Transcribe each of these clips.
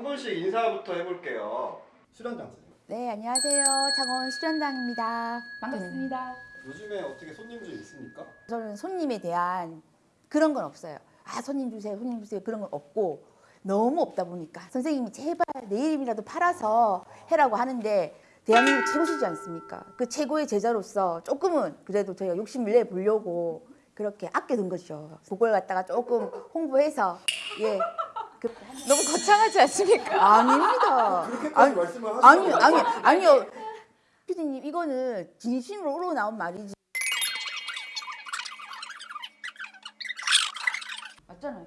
한 분씩 인사부터 해볼게요. 수련장 선생님. 네, 안녕하세요. 창원 수련당입니다. 반갑습니다. 요즘에 어떻게 손님 좀 있습니까? 저는 손님에 대한 그런 건 없어요. 아, 손님 주세요, 손님 주세요. 그런 건 없고 너무 없다 보니까 선생님이 제발 내 이름이라도 팔아서 해라고 하는데 대한민국 최고시지 않습니까? 그 최고의 제자로서 조금은 그래도 저희가 욕심을 내 보려고 그렇게 아껴둔 거죠. 그걸 갖다가 조금 홍보해서 예. 그, 너무 거창하지 않습니까? 아닙니다. 말씀을 하시는 아니 아니 아니요. 피디님 이거는 진심으로 우러나온 말이지. 맞잖아요.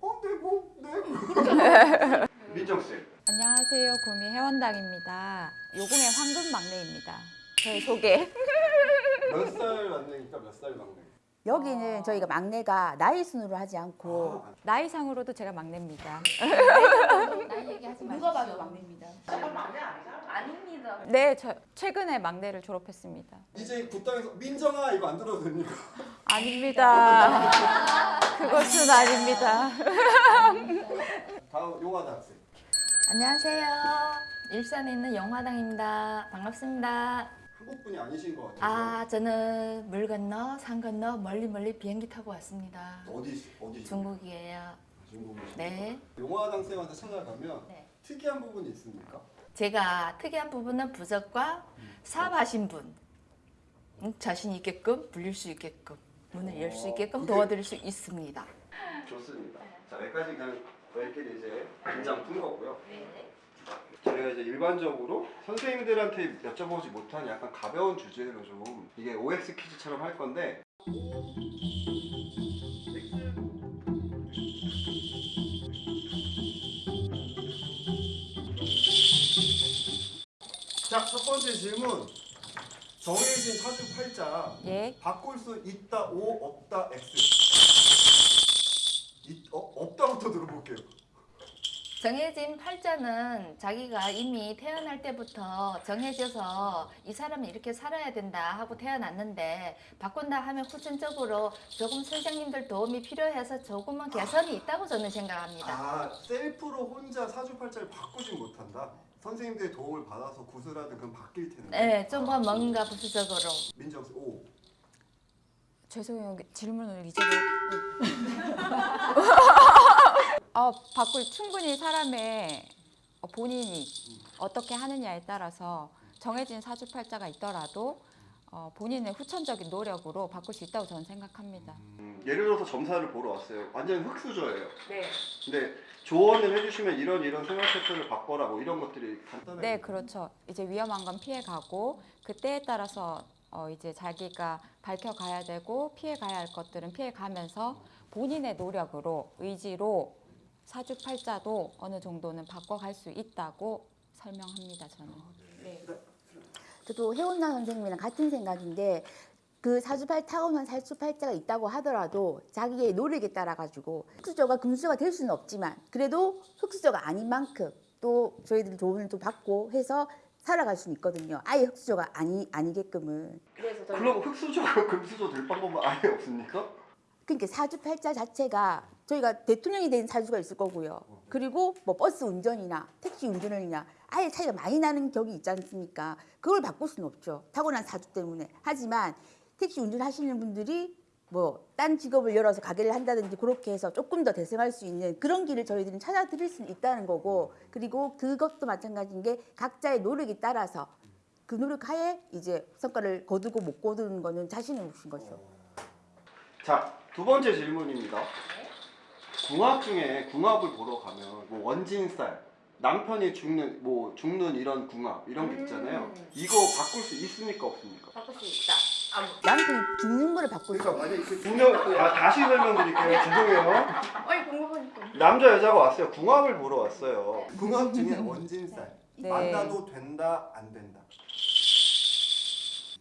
어, 네, 뭐, 네. 민정 씨. 안녕하세요. 구미 회원당입니다. 요금의 황금 막내입니다. 저희 소개. 몇 살 막내니까 몇 살 막내? 여기는 저희가 막내가 나이 순으로 하지 않고 아, 나이상으로도 제가 막내입니다. 누가 봐도 막내입니다. 네, 저 최근에 막내를 졸업했습니다. 이제 굿당에서 민정아 이거 안 들어도 됩니까? 아닙니다. 그것은 아닙니다. 다음 용화대 학생. 안녕하세요. 일산에 있는 영화당입니다. 반갑습니다. 한국 분이 아니신 것 같아요. 아, 저는 물 건너, 산 건너 멀리 멀리 비행기 타고 왔습니다. 어디 어디 중국이에요. 중국이시 네. 용화당 쌤한테 찾아가면 네. 특이한 부분이 있습니까? 제가 특이한 부분은 부적과 사업하신 분 음, 자신 있게끔 불릴 수 있게끔 문을 열수 있게끔 그게- 도와드릴 수 있습니다. 좋습니다. 자 여기까지 그냥 저희끼리 이제 긴장 푼 거고요. 저희가 이제 일반적으로 선생님들한테 여쭤보지 못한 약간 가벼운 주제로 좀 이게 OX 퀴즈처럼 할 건데 자, 첫 번째 질문. 정해진 사주 팔자 예. 바꿀 수 있다 O 없다 X. 이, 어, 없다부터 들어볼게요. 정해진 팔자는 자기가 이미 태어날 때부터 정해져서 이 사람은 이렇게 살아야 된다 하고 태어났는데 바꾼다 하면 후천적으로 조금 선생님들 도움이 필요해서 조금은 개선이 있다고 저는 생각합니다. 아, 셀프로 혼자 사주팔자를 바꾸진 못한다. 선생님들의 도움을 받아서 구슬하든 그건 바뀔 텐데. 네, 좀더 뭔가 부수적으로. 민정 씨, 오. 죄송해요. 질문을 잊어버. 어, 바꿀 충분히 사람의 어, 본인이 어떻게 하느냐에 따라서 정해진 사주팔자가 있더라도 어, 본인의 후천적인 노력으로 바꿀 수 있다고 저는 생각합니다. 음, 예를 들어서 점사를 보러 왔어요. 완전 흙수저예요. 네. 근데 조언을 해주시면 이런 이런 생활 패턴을 바꿔라 뭐 이런 것들이 간단하게 네, 그렇죠. 이제 위험한 건 피해 가고 그때에 따라서 어 이제 자기가 밝혀 가야 되고 피해 가야 할 것들은 피해 가면서 본인의 노력으로 의지로 사주팔자도 어느 정도는 바꿔 갈 수 있다고 설명합니다, 저는. 저도 해운나 선생님이랑 같은 생각인데 그 사주팔 타고난 사주팔자가 있다고 하더라도 자기의 노력에 따라 가지고 흑수저가 금수저가 될 수는 없지만 그래도 흑수저가 아닌 만큼 또 저희들이 도움을 또 받고 해서 살아갈 수는 있거든요. 아예 흑수저가 아니 아니게끔은. 그래서 저는 그럼 흙수저가 금수저 될 방법은 아예 없습니까? 그러니까 사주팔자 자체가 저희가 대통령이 된 사주가 있을 거고요. 그리고 뭐 버스 운전이나 택시 운전이나 아예 차이가 많이 나는 격이 있지 않습니까? 그걸 바꿀 수는 없죠. 타고난 사주 때문에. 하지만 택시 운전하시는 분들이 뭐 딴 직업을 열어서 가게를 한다든지 그렇게 해서 조금 더 대승할 수 있는 그런 길을 저희들은 찾아드릴 수는 있다는 거고 그리고 그것도 마찬가지인 게 각자의 노력에 따라서 그 노력하에 이제 성과를 거두고 못 거두는 거는 자신의 몫인 거죠. 자, 두 번째 질문입니다. 궁합 중에 궁합을 보러 가면 뭐 원진살, 남편이 죽는 뭐 죽는 이런 궁합 이런 게 있잖아요. 이거 바꿀 수 있습니까 없습니까? 바꿀 수 있다. 남편이 죽는 거를 바꿀 수 그러니까 이렇게 분명 아, 다시 설명드릴게요. 죄송해요. 어이 궁금하니까. 남자 여자가 왔어요. 궁합을 보러 왔어요. 궁합 중에 원진살. 네. 만나도 된다, 안 된다.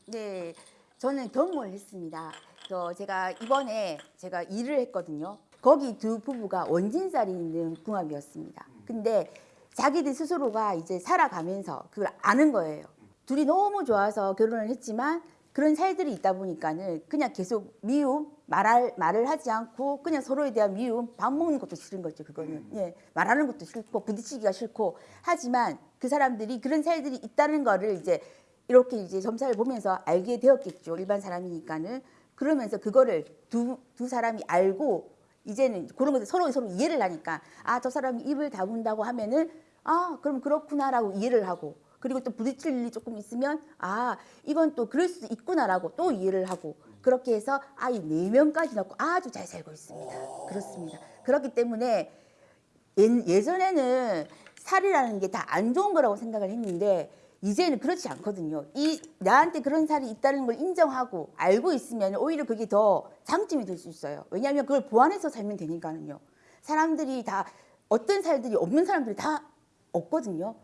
네, 저는 경험을 했습니다. 저 제가 이번에 제가 일을 했거든요. 거기 두 부부가 원진살이 있는 궁합이었습니다. 근데 자기들 스스로가 이제 살아가면서 그걸 아는 거예요. 둘이 너무 좋아서 결혼을 했지만 그런 살들이 있다 보니까는 그냥 계속 미움 말할 말을 하지 않고 그냥 서로에 대한 미움 밥 먹는 것도 싫은 거죠 그거는 예 말하는 것도 싫고 부딪히기가 싫고 하지만 그 사람들이 그런 살들이 있다는 거를 이제 이렇게 이제 점사를 보면서 알게 되었겠죠 일반 사람이니까는 그러면서 그거를 두 두 사람이 알고 이제는 그런 것을 서로 서로 이해를 하니까 아 저 사람이 입을 다문다고 하면은 아 그럼 그렇구나라고 이해를 하고 그리고 또 부딪힐 일이 조금 있으면 아 이건 또 그럴 수도 있구나라고 또 이해를 하고 그렇게 해서 아이 네 명까지 넣고 아주 잘 살고 있습니다. 그렇습니다. 그렇기 때문에 예, 예전에는 살이라는 게 다 안 좋은 거라고 생각을 했는데 이제는 그렇지 않거든요. 이 나한테 그런 살이 있다는 걸 인정하고 알고 있으면 오히려 그게 더 장점이 될 수 있어요. 왜냐하면 그걸 보완해서 살면 되니까는요. 사람들이 다 어떤 살들이 없는 사람들이 다 없거든요.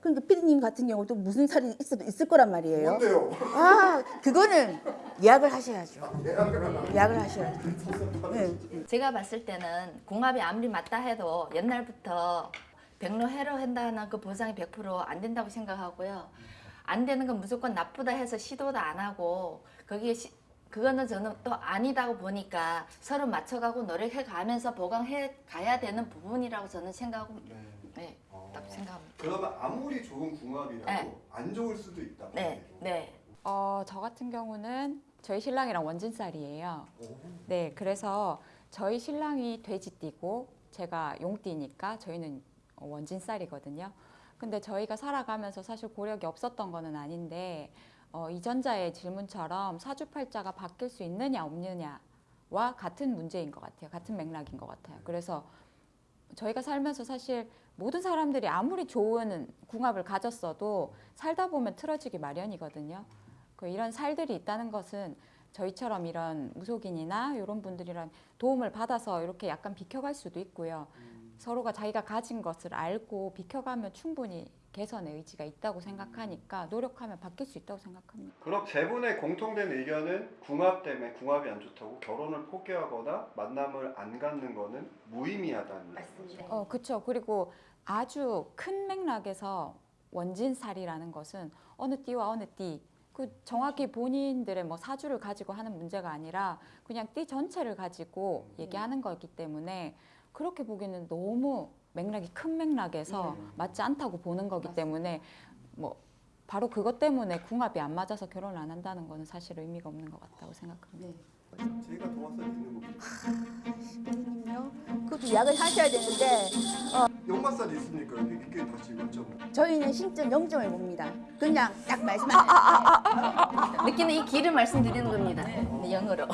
그러니까 피디님 같은 경우도 무슨 살이 있어도 있을 거란 말이에요. 뭔데요? 아 그거는 예약을 하셔야죠. 예약을 하셔야죠. 네. 제가 봤을 때는 궁합이 아무리 맞다 해도 옛날부터 백로 해로 한다는 그 보장이 100%안 된다고 생각하고요. 안 되는 건 무조건 나쁘다 해서 시도도 안 하고 거기에 시, 그거는 저는 또 아니다고 보니까 서로 맞춰가고 노력해 가면서 보강해 가야 되는 부분이라고 저는 생각하고 네. 네, 어. 딱 생각합니다. 그러면 아무리 좋은 궁합이라도 네. 안 좋을 수도 있다. 네, 네. 어, 저 같은 경우는 저희 신랑이랑 원진살이에요. 오. 네, 그래서 저희 신랑이 돼지띠고 제가 용띠니까 저희는 원진살이거든요. 근데 저희가 살아가면서 사실 고력이 없었던 거는 아닌데 어, 이전자의 질문처럼 사주팔자가 바뀔 수 있느냐 없느냐와 같은 문제인 것 같아요. 같은 맥락인 것 같아요. 그래서 저희가 살면서 사실 모든 사람들이 아무리 좋은 궁합을 가졌어도 살다 보면 틀어지기 마련이거든요. 그 이런 살들이 있다는 것은 저희처럼 이런 무속인이나 이런 분들이랑 도움을 받아서 이렇게 약간 비켜갈 수도 있고요. 서로가 자기가 가진 것을 알고 비켜가면 충분히 개선의 의지가 있다고 생각하니까 노력하면 바뀔 수 있다고 생각합니다. 그럼 세 분의 공통된 의견은 궁합 때문에 궁합이 안 좋다고 결혼을 포기하거나 만남을 안 갖는 거는 무의미하다는 맞습니다. 어, 그렇죠. 그리고 아주 큰 맥락에서 원진살이라는 것은 어느 띠와 어느 띠, 그 정확히 본인들의 뭐 사주를 가지고 하는 문제가 아니라 그냥 띠 전체를 가지고 얘기하는 거기 때문에 그렇게 보기에는 너무 맥락이 큰 맥락에서 맞지 않다고 보는 거기 때문에 뭐 바로 그것 때문에 궁합이 안 맞아서 결혼을 안 한다는 거는 사실 의미가 없는 것 같다고 생각합니다. 네. 제가 동화살 있는 겁니다. 그럼요. 그것도 예약을 하셔야 되는데 연마살 있습니까? 이게 다시 여쭤보. 저희는 신점 0점을 봅니다. 그냥 딱 말씀하세요. 느끼는 이 길을 말씀드리는 겁니다. 네, 영어로.